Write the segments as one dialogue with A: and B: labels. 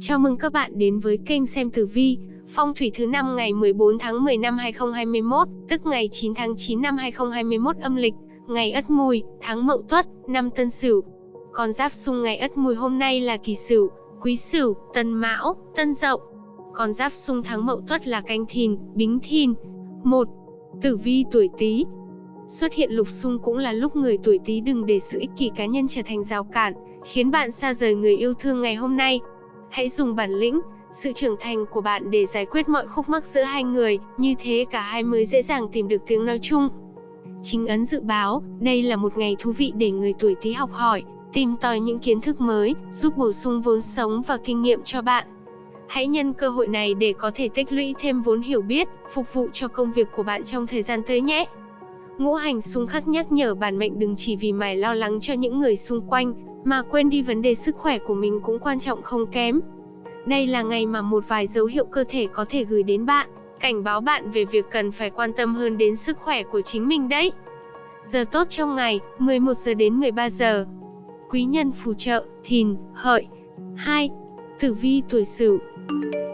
A: Chào mừng các bạn đến với kênh xem tử vi, phong thủy thứ năm ngày 14 tháng 10 năm 2021, tức ngày 9 tháng 9 năm 2021 âm lịch, ngày Ất Mùi, tháng Mậu Tuất, năm Tân Sửu. Con giáp xung ngày Ất Mùi hôm nay là Kỷ Sửu, Quý Sửu, Tân Mão, Tân Dậu. Con giáp xung tháng Mậu Tuất là Canh Thìn, Bính Thìn. 1. Tử vi tuổi Tý. Xuất hiện lục xung cũng là lúc người tuổi Tý đừng để sự ích kỷ cá nhân trở thành rào cản, khiến bạn xa rời người yêu thương ngày hôm nay. Hãy dùng bản lĩnh, sự trưởng thành của bạn để giải quyết mọi khúc mắc giữa hai người, như thế cả hai mới dễ dàng tìm được tiếng nói chung. Chính ấn dự báo, đây là một ngày thú vị để người tuổi Tý học hỏi, tìm tòi những kiến thức mới, giúp bổ sung vốn sống và kinh nghiệm cho bạn. Hãy nhân cơ hội này để có thể tích lũy thêm vốn hiểu biết, phục vụ cho công việc của bạn trong thời gian tới nhé. Ngũ hành xung khắc nhắc nhở bản mệnh đừng chỉ vì mải lo lắng cho những người xung quanh, mà quên đi vấn đề sức khỏe của mình cũng quan trọng không kém. Đây là ngày mà một vài dấu hiệu cơ thể có thể gửi đến bạn, cảnh báo bạn về việc cần phải quan tâm hơn đến sức khỏe của chính mình đấy. Giờ tốt trong ngày, 11 giờ đến 13 giờ. Quý nhân phù trợ, thìn, hợi. 2. Tử vi tuổi Sửu.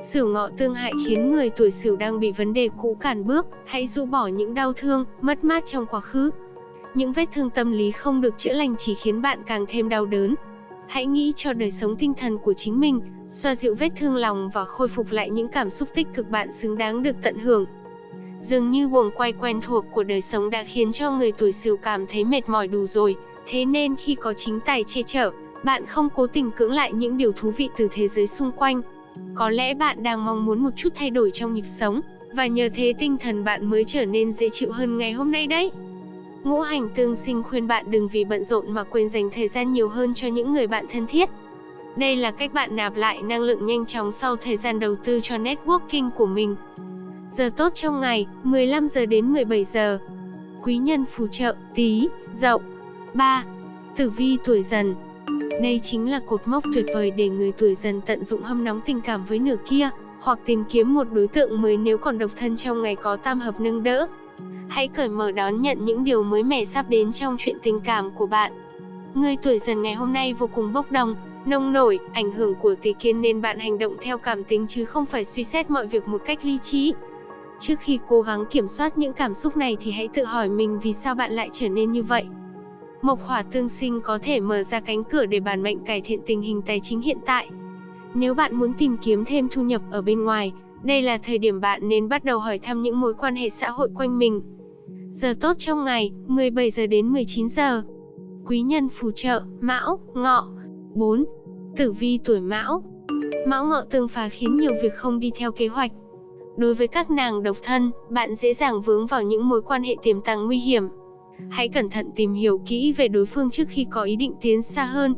A: Sửu ngọ tương hại khiến người tuổi Sửu đang bị vấn đề cũ cản bước, hãy rũ bỏ những đau thương, mất mát trong quá khứ. Những vết thương tâm lý không được chữa lành chỉ khiến bạn càng thêm đau đớn. Hãy nghĩ cho đời sống tinh thần của chính mình, xoa dịu vết thương lòng và khôi phục lại những cảm xúc tích cực bạn xứng đáng được tận hưởng. Dường như guồng quay quen thuộc của đời sống đã khiến cho người tuổi Sửu cảm thấy mệt mỏi đủ rồi, thế nên khi có chính tài che chở, bạn không cố tình cưỡng lại những điều thú vị từ thế giới xung quanh. Có lẽ bạn đang mong muốn một chút thay đổi trong nhịp sống, và nhờ thế tinh thần bạn mới trở nên dễ chịu hơn ngày hôm nay đấy. Ngũ hành tương sinh khuyên bạn đừng vì bận rộn mà quên dành thời gian nhiều hơn cho những người bạn thân thiết. Đây là cách bạn nạp lại năng lượng nhanh chóng sau thời gian đầu tư cho networking của mình. Giờ tốt trong ngày, 15 giờ đến 17 giờ. Quý nhân phù trợ, tí, dậu. 3. Tử vi tuổi dần Đây chính là cột mốc tuyệt vời để người tuổi dần tận dụng hâm nóng tình cảm với nửa kia, hoặc tìm kiếm một đối tượng mới nếu còn độc thân trong ngày có tam hợp nâng đỡ. Hãy cởi mở đón nhận những điều mới mẻ sắp đến trong chuyện tình cảm của bạn. Người tuổi dần ngày hôm nay vô cùng bốc đồng, nông nổi, ảnh hưởng của tỷ kiến nên bạn hành động theo cảm tính chứ không phải suy xét mọi việc một cách lý trí. Trước khi cố gắng kiểm soát những cảm xúc này thì hãy tự hỏi mình vì sao bạn lại trở nên như vậy. Mộc hỏa tương sinh có thể mở ra cánh cửa để bản mệnh cải thiện tình hình tài chính hiện tại. Nếu bạn muốn tìm kiếm thêm thu nhập ở bên ngoài, đây là thời điểm bạn nên bắt đầu hỏi thăm những mối quan hệ xã hội quanh mình. Giờ tốt trong ngày, 17 giờ đến 19 giờ. Quý nhân phù trợ, Mão, Ngọ. 4. Tử vi tuổi Mão. Mão Ngọ tương phá khiến nhiều việc không đi theo kế hoạch. Đối với các nàng độc thân, bạn dễ dàng vướng vào những mối quan hệ tiềm tàng nguy hiểm. Hãy cẩn thận tìm hiểu kỹ về đối phương trước khi có ý định tiến xa hơn.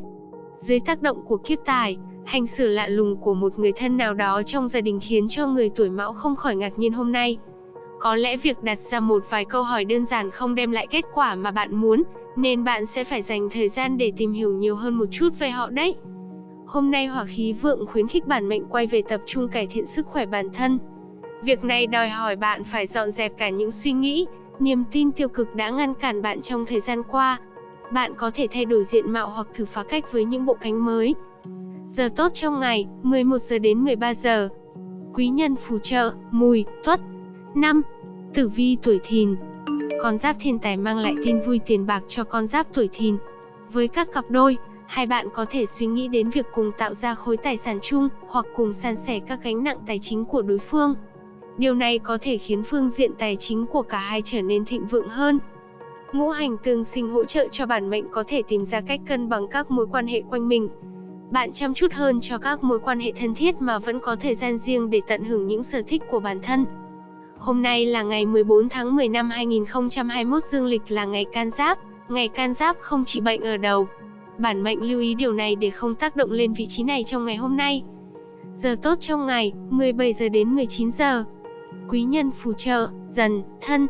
A: Dưới tác động của kiếp tài, hành xử lạ lùng của một người thân nào đó trong gia đình khiến cho người tuổi Mão không khỏi ngạc nhiên hôm nay. Có lẽ việc đặt ra một vài câu hỏi đơn giản không đem lại kết quả mà bạn muốn, nên bạn sẽ phải dành thời gian để tìm hiểu nhiều hơn một chút về họ đấy. Hôm nay hỏa khí vượng khuyến khích bản mệnh quay về tập trung cải thiện sức khỏe bản thân. Việc này đòi hỏi bạn phải dọn dẹp cả những suy nghĩ, niềm tin tiêu cực đã ngăn cản bạn trong thời gian qua. Bạn có thể thay đổi diện mạo hoặc thử phá cách với những bộ cánh mới. Giờ tốt trong ngày, 11 giờ đến 13 giờ. Quý nhân phù trợ, mùi, tuất. 5. Tử vi tuổi thìn Con giáp thiên tài mang lại tin vui tiền bạc cho con giáp tuổi thìn. Với các cặp đôi, hai bạn có thể suy nghĩ đến việc cùng tạo ra khối tài sản chung, hoặc cùng san sẻ các gánh nặng tài chính của đối phương. Điều này có thể khiến phương diện tài chính của cả hai trở nên thịnh vượng hơn. Ngũ hành tương sinh hỗ trợ cho bản mệnh có thể tìm ra cách cân bằng các mối quan hệ quanh mình. Bạn chăm chút hơn cho các mối quan hệ thân thiết mà vẫn có thời gian riêng để tận hưởng những sở thích của bản thân. Hôm nay là ngày 14 tháng 10 năm 2021 dương lịch là ngày can giáp. Ngày can giáp không chỉ bệnh ở đầu. Bản mệnh lưu ý điều này để không tác động lên vị trí này trong ngày hôm nay. Giờ tốt trong ngày, 17 giờ đến 19 giờ. Quý nhân phù trợ, dần, thân.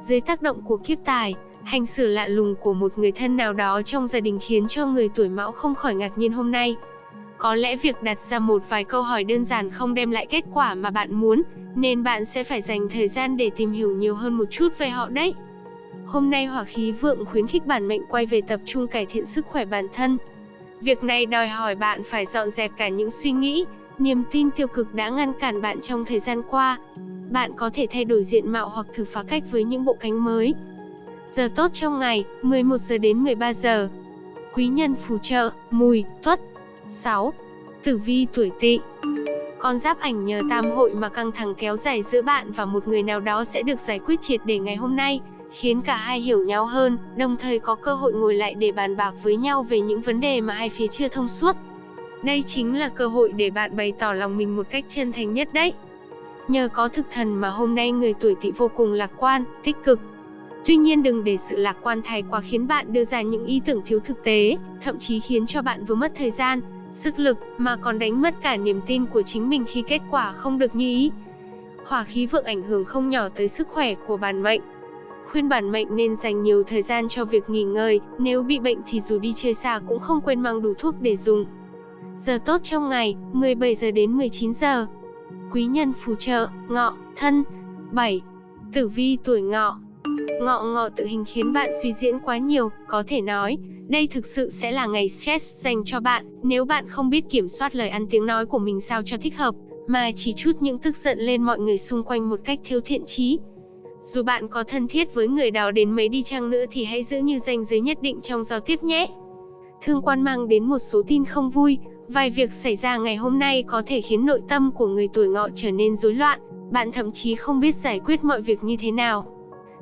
A: Dưới tác động của kiếp tài, hành xử lạ lùng của một người thân nào đó trong gia đình khiến cho người tuổi mão không khỏi ngạc nhiên hôm nay. Có lẽ việc đặt ra một vài câu hỏi đơn giản không đem lại kết quả mà bạn muốn, nên bạn sẽ phải dành thời gian để tìm hiểu nhiều hơn một chút về họ đấy. Hôm nay hỏa khí vượng khuyến khích bản mệnh quay về tập trung cải thiện sức khỏe bản thân. Việc này đòi hỏi bạn phải dọn dẹp cả những suy nghĩ, niềm tin tiêu cực đã ngăn cản bạn trong thời gian qua. Bạn có thể thay đổi diện mạo hoặc thử phá cách với những bộ cánh mới. Giờ tốt trong ngày, 11 giờ đến 13 giờ. Quý nhân phù trợ, mùi, tuất. 6. Tử vi tuổi tỵ con giáp ảnh nhờ tam hội mà căng thẳng kéo dài giữa bạn và một người nào đó sẽ được giải quyết triệt để ngày hôm nay, khiến cả hai hiểu nhau hơn, đồng thời có cơ hội ngồi lại để bàn bạc với nhau về những vấn đề mà hai phía chưa thông suốt. Đây chính là cơ hội để bạn bày tỏ lòng mình một cách chân thành nhất đấy. Nhờ có thực thần mà hôm nay người tuổi tỵ vô cùng lạc quan, tích cực. Tuy nhiên đừng để sự lạc quan thái quá khiến bạn đưa ra những ý tưởng thiếu thực tế, thậm chí khiến cho bạn vừa mất thời gian, sức lực, mà còn đánh mất cả niềm tin của chính mình khi kết quả không được như ý. Hỏa khí vượng ảnh hưởng không nhỏ tới sức khỏe của bản mệnh. Khuyên bản mệnh nên dành nhiều thời gian cho việc nghỉ ngơi, nếu bị bệnh thì dù đi chơi xa cũng không quên mang đủ thuốc để dùng. Giờ tốt trong ngày, 17 giờ đến 19 giờ. Quý nhân phù trợ, ngọ, thân. 7. Tử vi tuổi ngọ. Ngọ ngọ tự hình khiến bạn suy diễn quá nhiều, có thể nói, đây thực sự sẽ là ngày stress dành cho bạn, nếu bạn không biết kiểm soát lời ăn tiếng nói của mình sao cho thích hợp, mà chỉ chút những tức giận lên mọi người xung quanh một cách thiếu thiện trí. Dù bạn có thân thiết với người đó đến mấy đi chăng nữa thì hãy giữ như ranh giới nhất định trong giao tiếp nhé. Thương quan mang đến một số tin không vui, vài việc xảy ra ngày hôm nay có thể khiến nội tâm của người tuổi ngọ trở nên rối loạn, bạn thậm chí không biết giải quyết mọi việc như thế nào.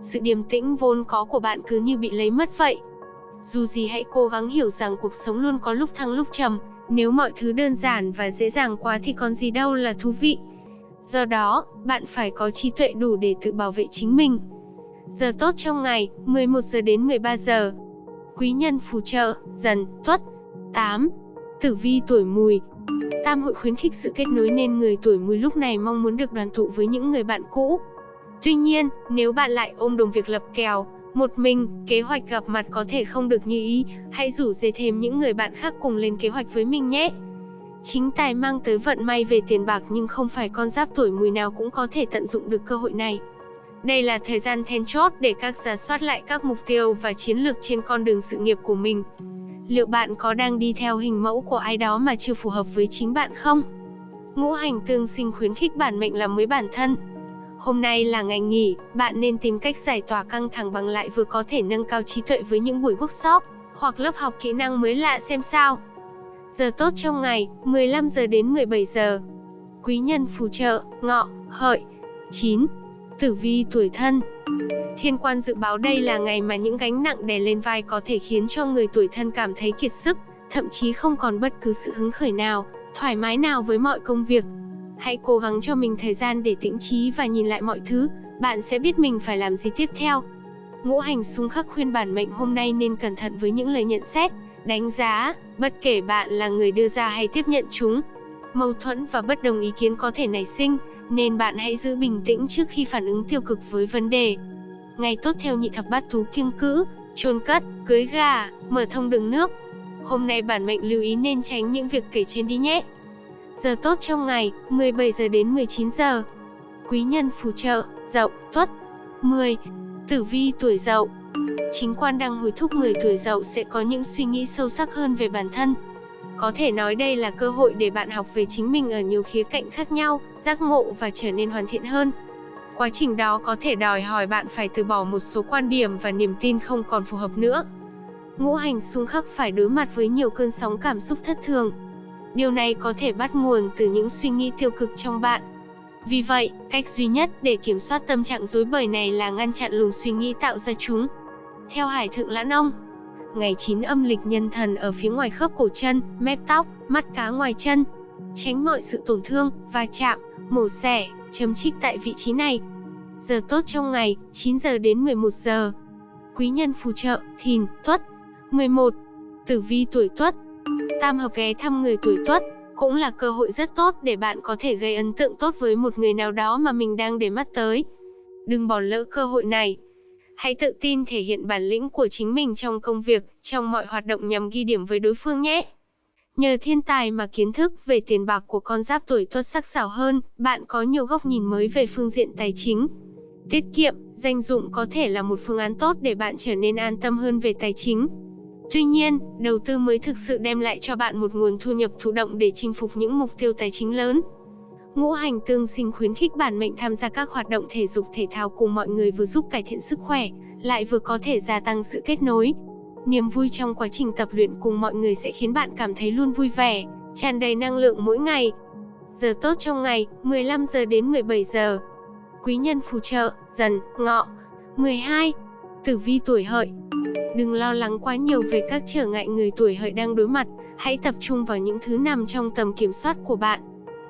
A: Sự điềm tĩnh vốn có của bạn cứ như bị lấy mất vậy. Dù gì hãy cố gắng hiểu rằng cuộc sống luôn có lúc thăng lúc trầm, nếu mọi thứ đơn giản và dễ dàng quá thì còn gì đâu là thú vị. Do đó, bạn phải có trí tuệ đủ để tự bảo vệ chính mình. Giờ tốt trong ngày, 11 giờ đến 13 giờ. Quý nhân phù trợ, dần, tuất. 8. Tử vi tuổi mùi. Tam hội khuyến khích sự kết nối nên người tuổi mùi lúc này mong muốn được đoàn tụ với những người bạn cũ. Tuy nhiên, nếu bạn lại ôm đồng việc lập kèo, một mình, kế hoạch gặp mặt có thể không được như ý, hãy rủ dê thêm những người bạn khác cùng lên kế hoạch với mình nhé. Chính tài mang tới vận may về tiền bạc nhưng không phải con giáp tuổi mùi nào cũng có thể tận dụng được cơ hội này. Đây là thời gian then chốt để các giả soát lại các mục tiêu và chiến lược trên con đường sự nghiệp của mình. Liệu bạn có đang đi theo hình mẫu của ai đó mà chưa phù hợp với chính bạn không? Ngũ hành tương sinh khuyến khích bản mệnh làm mới bản thân. Hôm nay là ngày nghỉ, bạn nên tìm cách giải tỏa căng thẳng bằng lại vừa có thể nâng cao trí tuệ với những buổi workshop hoặc lớp học kỹ năng mới lạ xem sao. Giờ tốt trong ngày, 15 giờ đến 17 giờ. Quý nhân phù trợ, ngọ, hợi. 9. Tử vi tuổi thân Thiên quan dự báo đây là ngày mà những gánh nặng đè lên vai có thể khiến cho người tuổi thân cảm thấy kiệt sức, thậm chí không còn bất cứ sự hứng khởi nào, thoải mái nào với mọi công việc. Hãy cố gắng cho mình thời gian để tĩnh trí và nhìn lại mọi thứ, bạn sẽ biết mình phải làm gì tiếp theo. Ngũ hành xung khắc khuyên bản mệnh hôm nay nên cẩn thận với những lời nhận xét, đánh giá, bất kể bạn là người đưa ra hay tiếp nhận chúng. Mâu thuẫn và bất đồng ý kiến có thể nảy sinh, nên bạn hãy giữ bình tĩnh trước khi phản ứng tiêu cực với vấn đề. Ngày tốt theo nhị thập bát thú kiêng cữ, chôn cất, cưới gà, mở thông đường nước. Hôm nay bản mệnh lưu ý nên tránh những việc kể trên đi nhé. Giờ tốt trong ngày, 17 giờ đến 19 giờ. Quý nhân phù trợ, dậu, tuất. 10. Tử vi tuổi dậu Chính quan đang hồi thúc người tuổi dậu sẽ có những suy nghĩ sâu sắc hơn về bản thân. Có thể nói đây là cơ hội để bạn học về chính mình ở nhiều khía cạnh khác nhau, giác ngộ và trở nên hoàn thiện hơn. Quá trình đó có thể đòi hỏi bạn phải từ bỏ một số quan điểm và niềm tin không còn phù hợp nữa. Ngũ hành xung khắc phải đối mặt với nhiều cơn sóng cảm xúc thất thường. Điều này có thể bắt nguồn từ những suy nghĩ tiêu cực trong bạn. Vì vậy, cách duy nhất để kiểm soát tâm trạng rối bời này là ngăn chặn luồng suy nghĩ tạo ra chúng. Theo Hải Thượng Lãn Ông, ngày 9 âm lịch nhân thần ở phía ngoài khớp cổ chân, mép tóc, mắt cá ngoài chân. Tránh mọi sự tổn thương, va chạm, mổ xẻ, chấm trích tại vị trí này. Giờ tốt trong ngày, 9 giờ đến 11 giờ. Quý nhân phù trợ, thìn, tuất. 11. Tử vi tuổi tuất. Tam hợp ghé thăm người tuổi tuất, cũng là cơ hội rất tốt để bạn có thể gây ấn tượng tốt với một người nào đó mà mình đang để mắt tới. Đừng bỏ lỡ cơ hội này. Hãy tự tin thể hiện bản lĩnh của chính mình trong công việc, trong mọi hoạt động nhằm ghi điểm với đối phương nhé. Nhờ thiên tài mà kiến thức về tiền bạc của con giáp tuổi tuất sắc sảo hơn, bạn có nhiều góc nhìn mới về phương diện tài chính. Tiết kiệm, danh dụng có thể là một phương án tốt để bạn trở nên an tâm hơn về tài chính. Tuy nhiên, đầu tư mới thực sự đem lại cho bạn một nguồn thu nhập thụ động để chinh phục những mục tiêu tài chính lớn. Ngũ hành tương sinh khuyến khích bản mệnh tham gia các hoạt động thể dục thể thao cùng mọi người vừa giúp cải thiện sức khỏe, lại vừa có thể gia tăng sự kết nối. Niềm vui trong quá trình tập luyện cùng mọi người sẽ khiến bạn cảm thấy luôn vui vẻ, tràn đầy năng lượng mỗi ngày. Giờ tốt trong ngày, 15 giờ đến 17 giờ. Quý nhân phù trợ, dần, ngọ. 12. Tử vi tuổi hợi Đừng lo lắng quá nhiều về các trở ngại người tuổi hợi đang đối mặt, hãy tập trung vào những thứ nằm trong tầm kiểm soát của bạn.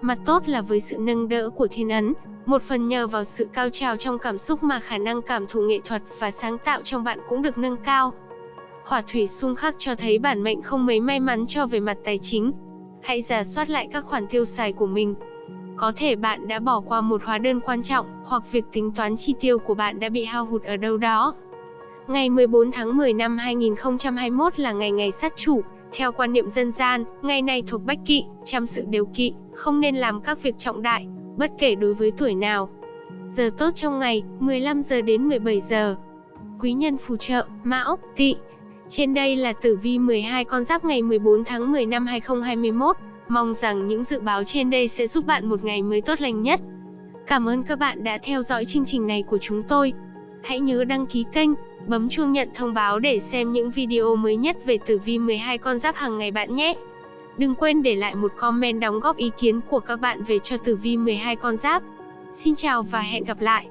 A: Mặt tốt là với sự nâng đỡ của thiên ấn, một phần nhờ vào sự cao trào trong cảm xúc mà khả năng cảm thụ nghệ thuật và sáng tạo trong bạn cũng được nâng cao. Hỏa thủy xung khắc cho thấy bản mệnh không mấy may mắn cho về mặt tài chính. Hãy giả soát lại các khoản tiêu xài của mình. Có thể bạn đã bỏ qua một hóa đơn quan trọng, hoặc việc tính toán chi tiêu của bạn đã bị hao hụt ở đâu đó. Ngày 14 tháng 10 năm 2021 là ngày ngày sát chủ, theo quan niệm dân gian, ngày này thuộc bách kỵ, chăm sự đều kỵ, không nên làm các việc trọng đại, bất kể đối với tuổi nào. Giờ tốt trong ngày, 15 giờ đến 17 giờ. Quý nhân phù trợ, Mão, Tỵ. Trên đây là tử vi 12 con giáp ngày 14 tháng 10 năm 2021. Mong rằng những dự báo trên đây sẽ giúp bạn một ngày mới tốt lành nhất. Cảm ơn các bạn đã theo dõi chương trình này của chúng tôi. Hãy nhớ đăng ký kênh, bấm chuông nhận thông báo để xem những video mới nhất về tử vi 12 con giáp hàng ngày bạn nhé. Đừng quên để lại một comment đóng góp ý kiến của các bạn về cho tử vi 12 con giáp. Xin chào và hẹn gặp lại.